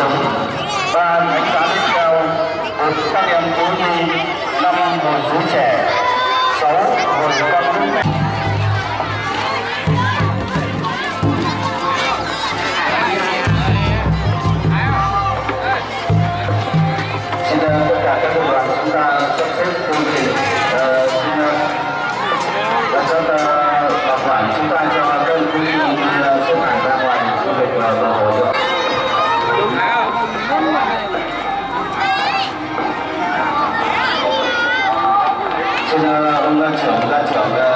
감사합니다. 抢不到抢的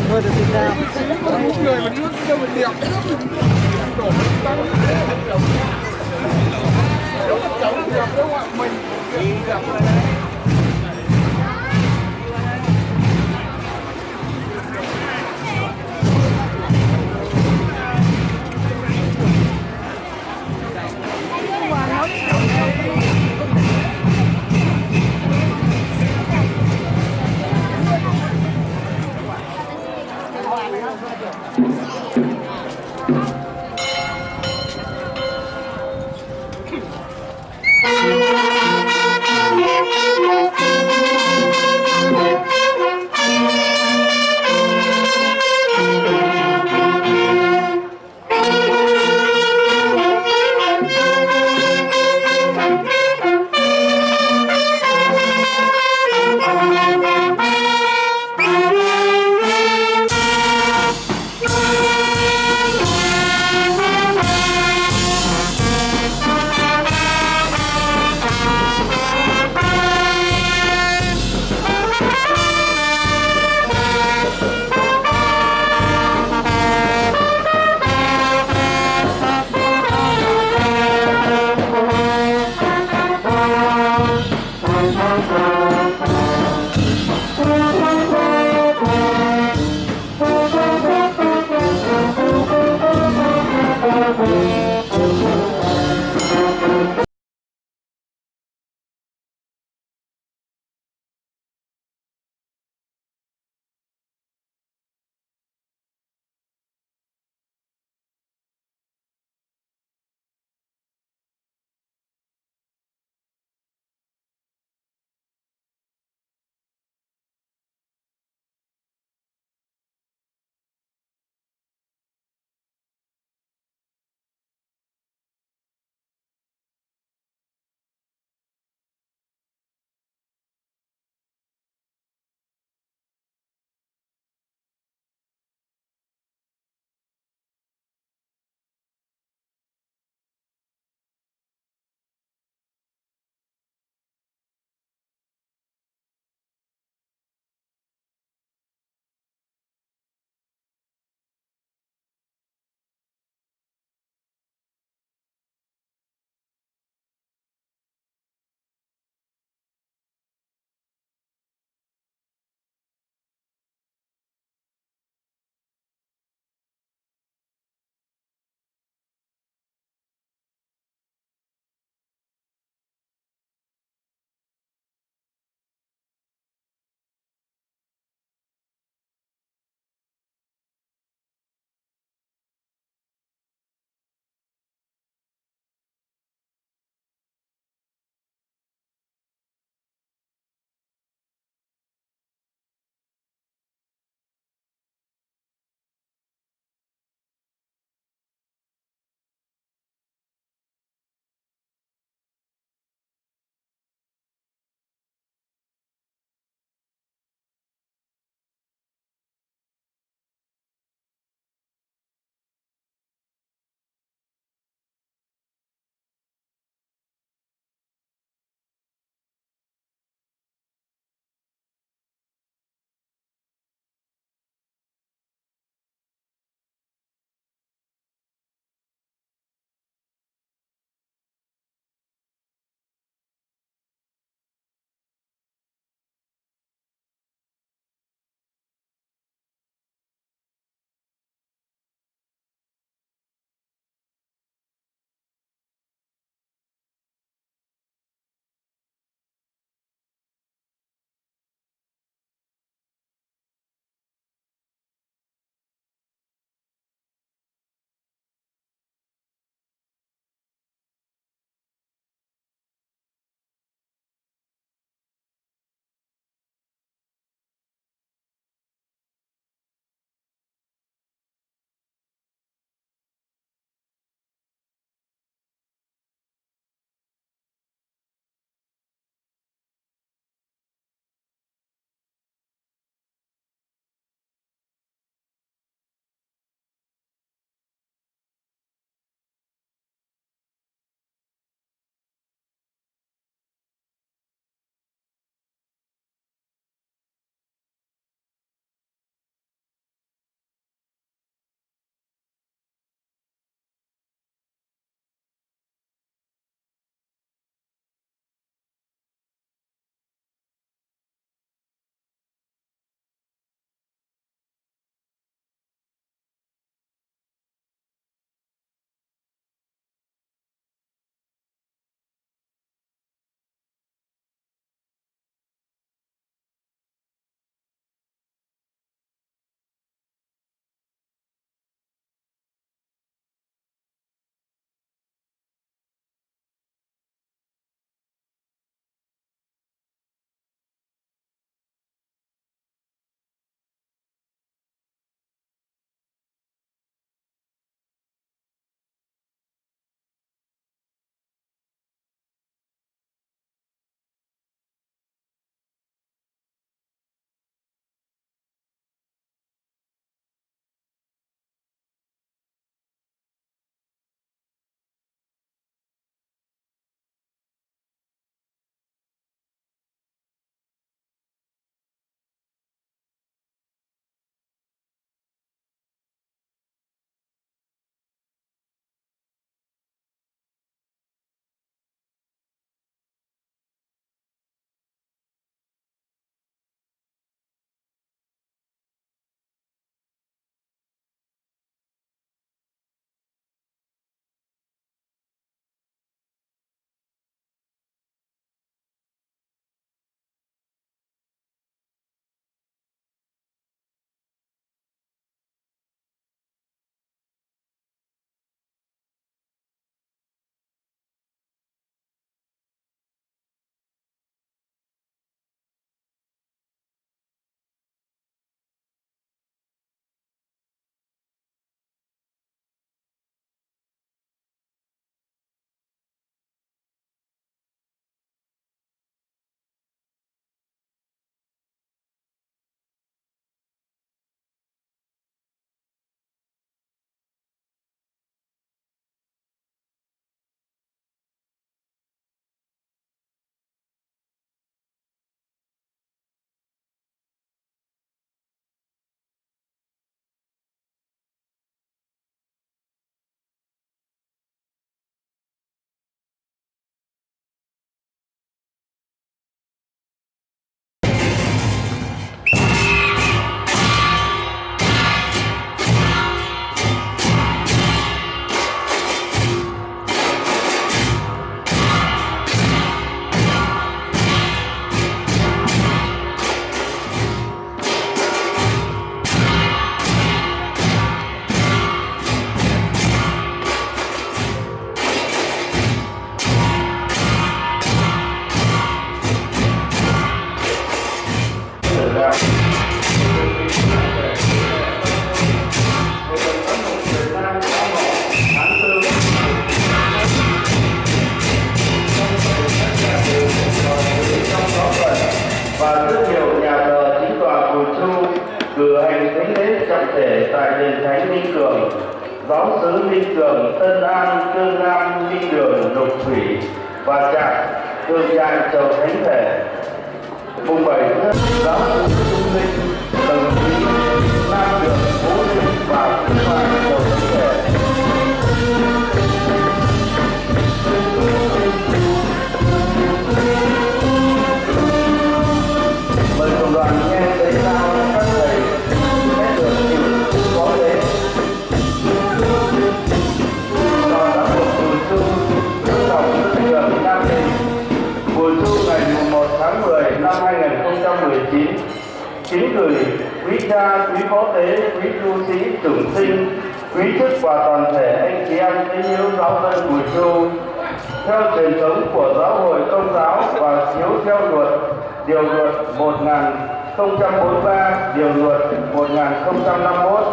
đồng thời được Việt giáo sứ Minh Tân An, Cương Nam, linh Đường, Lục Thủy và Trạm, Hương Nhai, Châu Thánh Thể. Mùng bảy giáo sứ Trung Minh, sĩ trưởng sinh quý chức và toàn thể anh chị em tín hữu giáo dân buổi chu. Theo truyền thống của giáo hội công giáo và chiếu theo luật, điều luật 1043 điều luật 1051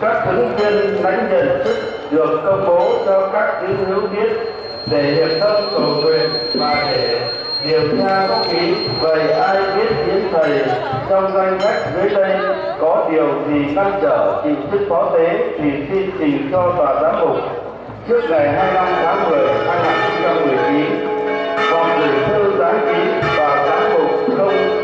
các ứng viên lãnh nhận chức được công bố cho các tín hữu biết để hiệp thông cầu nguyện và để điểm tra có ký vậy ai biết đến thầy? Trong danh sách dưới đây, có điều gì ngăn trở trình chức phó tế thì xin trình cho tòa giám mục. Trước ngày 25 tháng 10 2019 hoặc gửi thư giám ký tòa giám mục không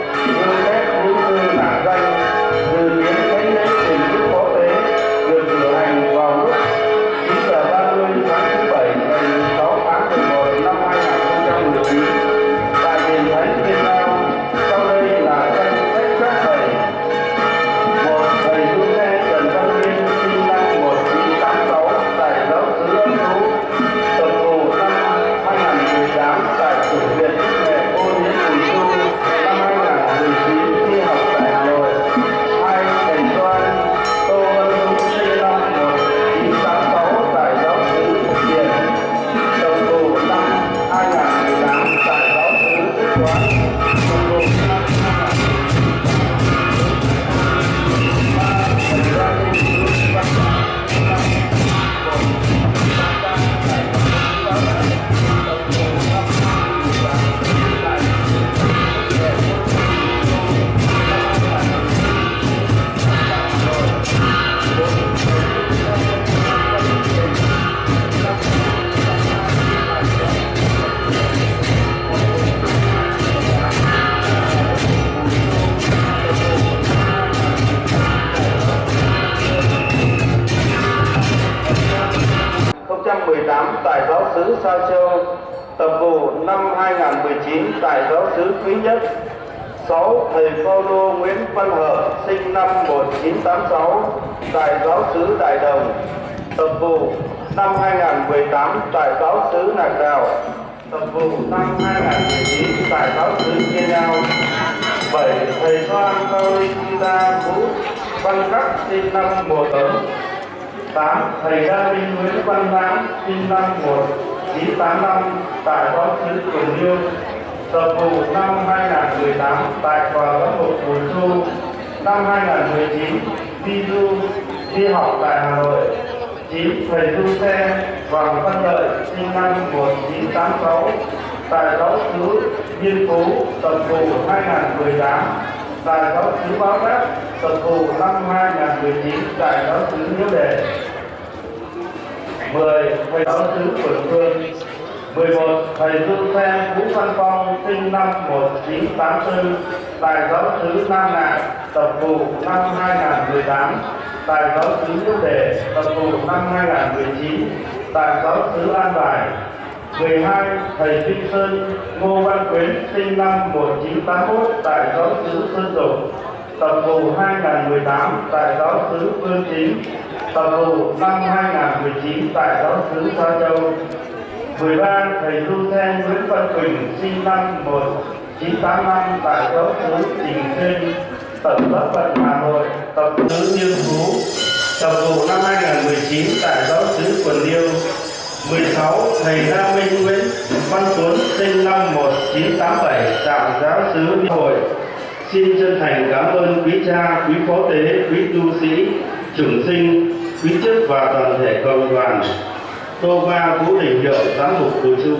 năm 1986 tại giáo sứ Đại Đồng, tập vụ năm 2018 tại giáo sứ Nạc Đào, tập vụ năm 2019 tại giáo sứ Kiên Nhau. 7. Thầy Doan Paulinda Vũ Văn Khắc, sinh năm 19 8. Thầy Đa Minh Nguyễn Văn Lãng sinh năm 1985 tại giáo xứ Quỳnh Dương, tập vụ năm 2018 tại tòa giám mục Bùi Chu năm 2019 đi du đi học tại Hà Nội 9. Thầy du xe Hoàng Văn Lợi, sinh năm 1986 tại giáo xứ Diên Phú tập vụ 2018 tại giáo xứ Báo Đáp tập vụ năm 2019 tại giáo xứ Nhiễu Đề 10. Thầy giáo xứ Quận Phương 11. Thầy Du Xe Vũ Văn Phong, sinh năm 1984 tại giáo xứ Nam Ngạn tập vụ năm 2018 tại giáo xứ quốc Đề tập vụ năm 2019 tại giáo xứ An Bài 12. Thầy Vinh Sơn, Ngô Văn Quyến, sinh năm 1981 tại giáo xứ Sơn Dục tập vụ 2018 tại giáo xứ Phương Chính tập vụ năm 2019 tại giáo xứ Sa Châu 13. Thầy Du Sen Nguyễn Văn Quỳnh, sinh năm 1985 tại giáo xứ Trình Sinh tập bất phận Hà Nội tập tứ Liên Phú tập vụ năm 2019 tại giáo sứ Quần Liêu 16. Thầy Gia Minh Nguyễn Văn Tuấn sinh năm 1987 tại giáo sứ Hội Xin chân thành cảm ơn quý cha, quý phó tế, quý tu sĩ, trưởng sinh, quý chức và toàn thể cộng đoàn. Tô ba Vũ Đình Hiệu, Giám mục Bùi Chu.